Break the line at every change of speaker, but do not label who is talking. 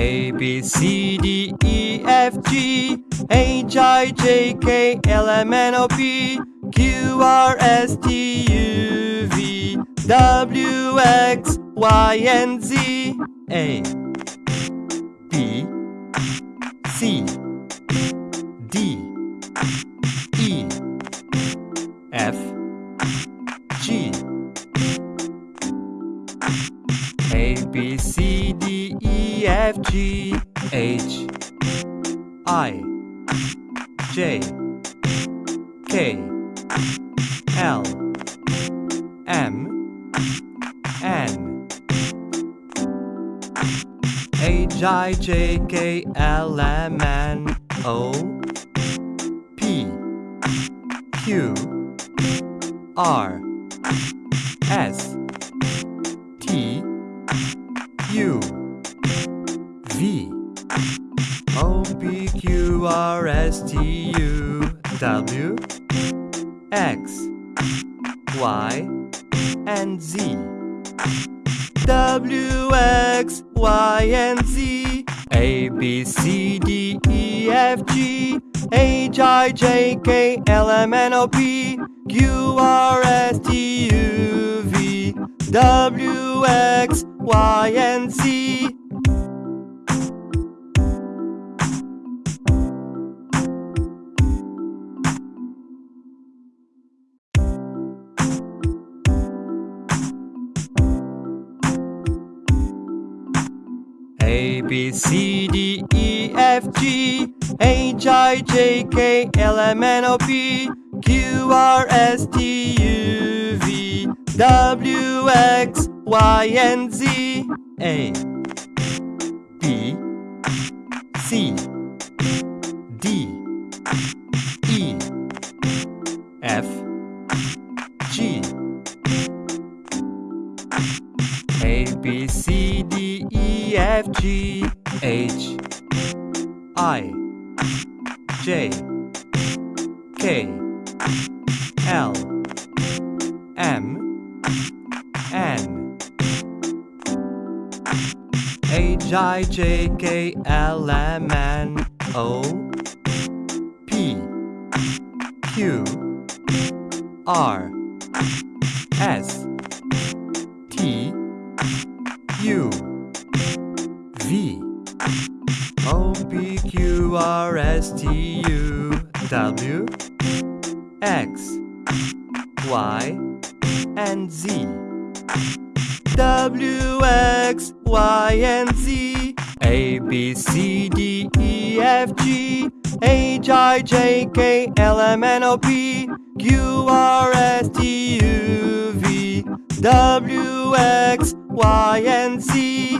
A B C D E F G H I J K L M N O P Q R S T U V W X Y and Z A B C D E F G A B C D E F G H I J K L M N H I J K L M N O P Q R S T U V. O P Q R S T U W X Y and Z. W X Y and Z. A B C D E F G. H I J K L M N O P. Q R S T U V. W X Y and Z A B C D E F G H I J K L M N O P Q R S T U V W X Y and Z A B C D E F G B C D E F G H I J K L M N H I J K L M N O P Q R S V. O P Q R S T U W X Y and Z. W X Y and Z. A B C D E F G. H I J K L M N O P. Q R S T U V. W X Y, and Z.